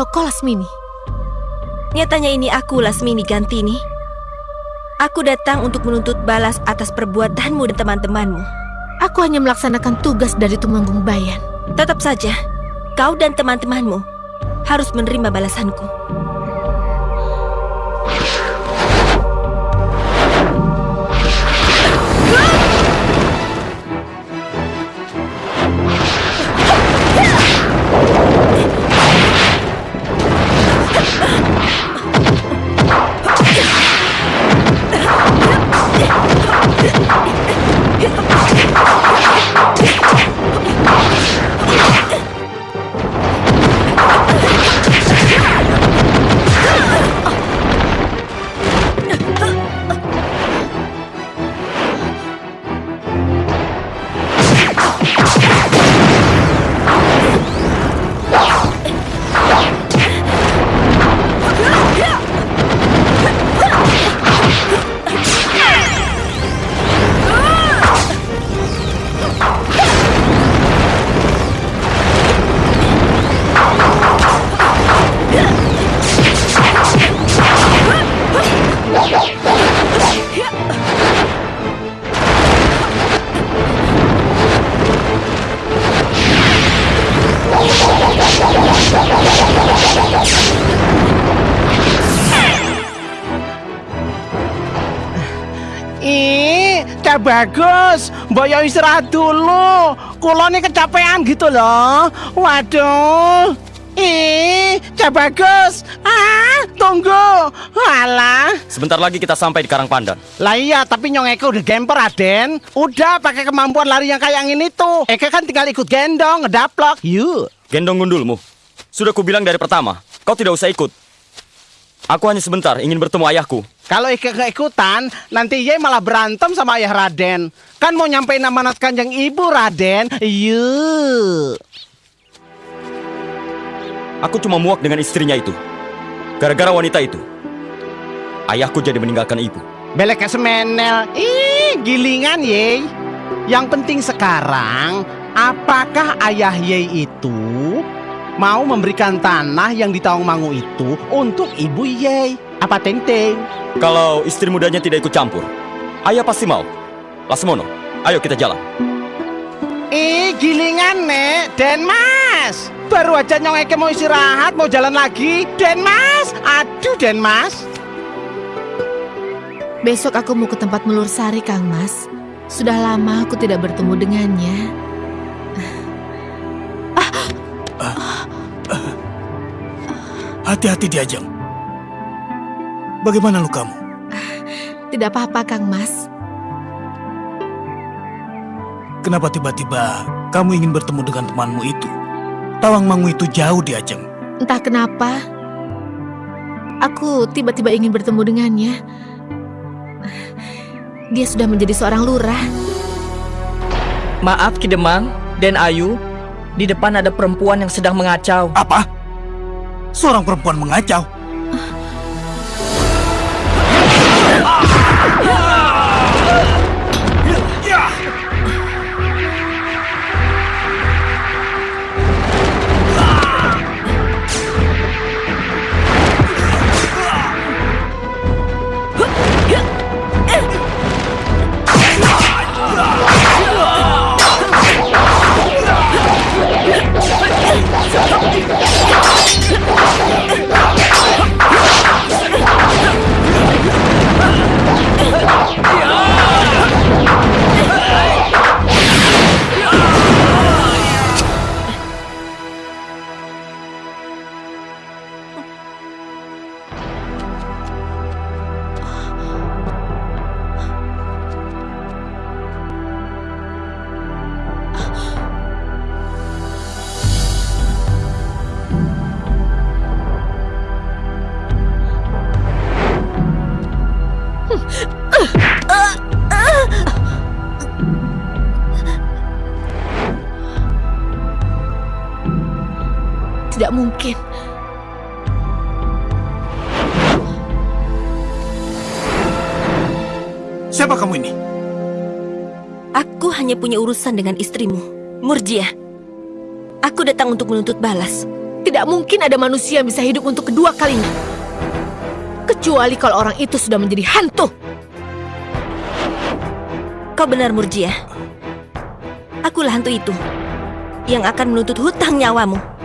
Kalau kau Lasmini. Nyatanya ini aku Lasmini Gantini. Aku datang untuk menuntut balas atas perbuatanmu dan teman-temanmu. Aku hanya melaksanakan tugas dari Tumenggung Bayan. Tetap saja, kau dan teman-temanmu harus menerima balasanku. Cak bagus. Mbok yo istirahat dulu. Kulo nih kecapean gitu loh. Waduh. Ih, Cak bagus. Ah, tunggu. Alah. Sebentar lagi kita sampai di Karang Pandan. Lah iya, tapi Nyong Eke udah gemper, Aden. Udah pakai kemampuan lari yang kayak yang ini tuh. Eke kan tinggal ikut gendong, ngedaplok. Yuk. Gendong gundulmu. Sudah kubilang dari pertama, kau tidak usah ikut. Aku hanya sebentar ingin bertemu ayahku. Kalau Eke keikutan, nanti Ye malah berantem sama ayah Raden. Kan mau nyampein amanat kanjeng ibu, Raden. Yuk. Aku cuma muak dengan istrinya itu. Gara-gara wanita itu, ayahku jadi meninggalkan ibu. Belek semenel. Ih, gilingan ye. Yang penting sekarang, apakah ayah ye itu mau memberikan tanah yang di Tawangmangu itu untuk ibu ye? Apa tenteng? Kalau istri mudanya tidak ikut campur, ayah pasti mau. Lasmono, ayo kita jalan. Eh, gilingan nek, Den Mas. Baru aja nyong Eke mau istirahat, mau jalan lagi. Den Mas, aduh Den Mas. Besok aku mau ke tempat Melur Sari, Kang Mas. Sudah lama aku tidak bertemu dengannya. Hati-hati di Ajeng. Bagaimana lukamu? Tidak apa-apa, Kang Mas. Kenapa tiba-tiba kamu ingin bertemu dengan temanmu itu? Tawangmangu itu jauh di Ajeng. Entah kenapa, aku tiba-tiba ingin bertemu dengannya. Dia sudah menjadi seorang lurah. Maaf Kidemang dan Ayu, di depan ada perempuan yang sedang mengacau. Apa? Seorang perempuan mengacau. 啊！Tidak mungkin. Siapa kamu ini? Aku hanya punya urusan dengan istrimu, Murjia. Aku datang untuk menuntut balas. Tidak mungkin ada manusia yang bisa hidup untuk kedua kalinya. Kecuali kalau orang itu sudah menjadi hantu. Kau benar, Murjia. Akulah hantu itu yang akan menuntut hutang nyawamu.